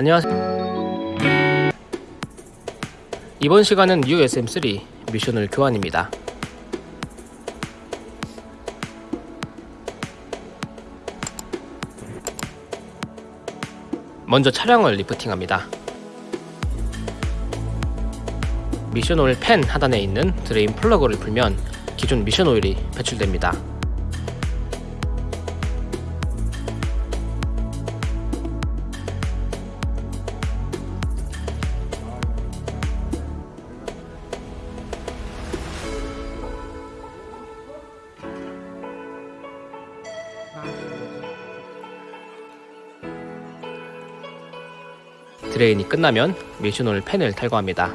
안녕하세요. 이번 시간은 뉴 SM3 미션 오일 교환입니다. 먼저 차량을 리프팅합니다. 미션 오일 팬 하단에 있는 드레인 플러그를 풀면 기존 미션 오일이 배출됩니다. 드레인이 끝나면 오일 펜을 탈거합니다.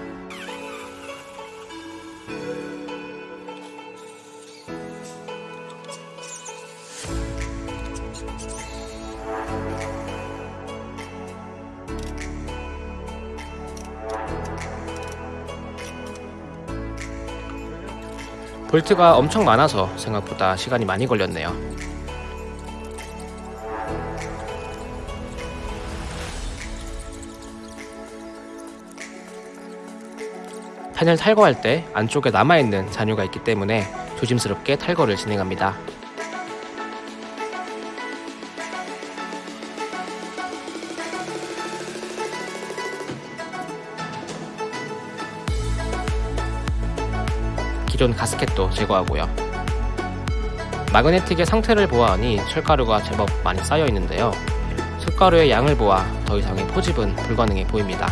볼트가 엄청 많아서 생각보다 시간이 많이 걸렸네요. 펜을 탈거할 때 안쪽에 남아있는 잔유가 있기 때문에 조심스럽게 탈거를 진행합니다. 기존 가스켓도 제거하고요. 마그네틱의 상태를 보아하니 철가루가 제법 많이 쌓여 있는데요. 숯가루의 양을 보아 더 이상의 포집은 불가능해 보입니다.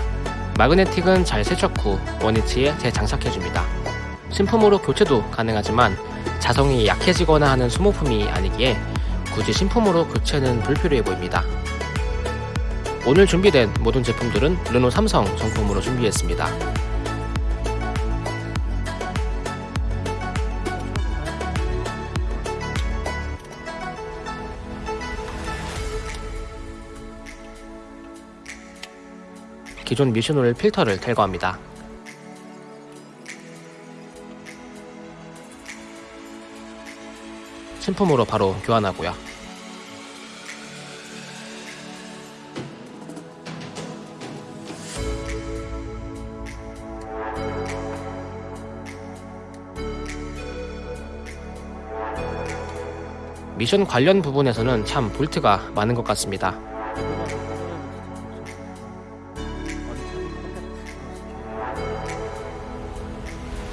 마그네틱은 잘 세척 후 원위치에 재장착해줍니다. 신품으로 교체도 가능하지만 자성이 약해지거나 하는 소모품이 아니기에 굳이 신품으로 교체는 불필요해 보입니다. 오늘 준비된 모든 제품들은 르노 삼성 정품으로 준비했습니다. 기존 미션오일 필터를 탈거합니다. 신품으로 바로 교환하고요. 미션 관련 부분에서는 참 볼트가 많은 것 같습니다.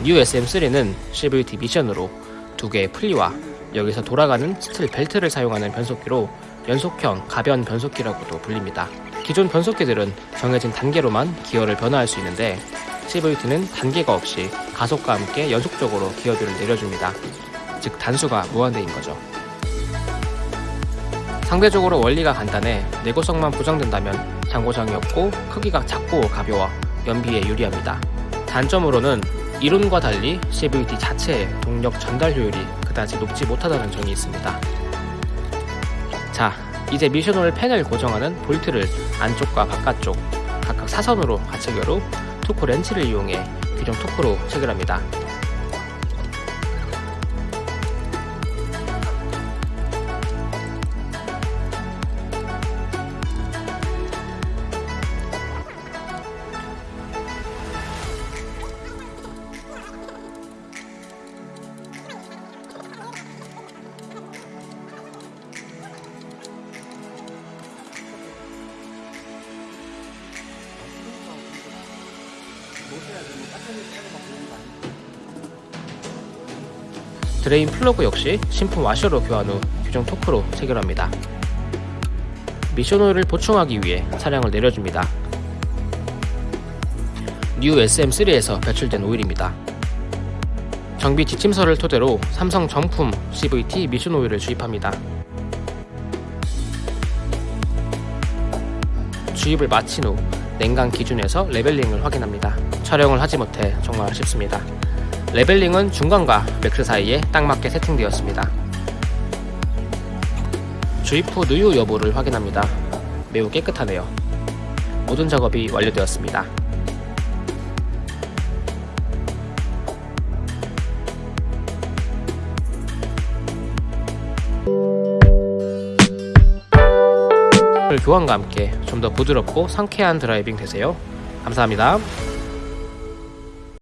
뉴 SM3는 CVT 미션으로 두 개의 풀리와 여기서 돌아가는 스틸 벨트를 사용하는 변속기로 연속형 가변 변속기라고도 불립니다. 기존 변속기들은 정해진 단계로만 기어를 변화할 수 있는데 CVT는 단계가 없이 가속과 함께 연속적으로 기어비를 내려줍니다. 즉 단수가 무한대인 거죠. 상대적으로 원리가 간단해 내구성만 보장된다면 잔고장이 없고 크기가 작고 가벼워 연비에 유리합니다. 단점으로는 이론과 달리 CVT 자체의 동력 전달 효율이 그다지 높지 못하다는 점이 있습니다. 자, 이제 미션홀 펜을 고정하는 볼트를 안쪽과 바깥쪽 각각 사선으로 가체결 후 토크 렌치를 이용해 규정 토크로 체결합니다. 드레인 플러그 역시 신품 와셔로 교환 후 규정 토크로 체결합니다. 미션 오일을 보충하기 위해 차량을 내려줍니다. 뉴 SM3에서 배출된 오일입니다. 정비 지침서를 토대로 삼성 정품 CVT 미션 오일을 주입합니다. 주입을 마친 후 냉간 기준에서 레벨링을 확인합니다. 촬영을 하지 못해 정말 아쉽습니다. 레벨링은 중간과 맥스 사이에 딱 맞게 세팅되었습니다. 주입 후 누유 여부를 확인합니다. 매우 깨끗하네요. 모든 작업이 완료되었습니다. 교환과 함께 좀 더 부드럽고 상쾌한 드라이빙 되세요. 감사합니다.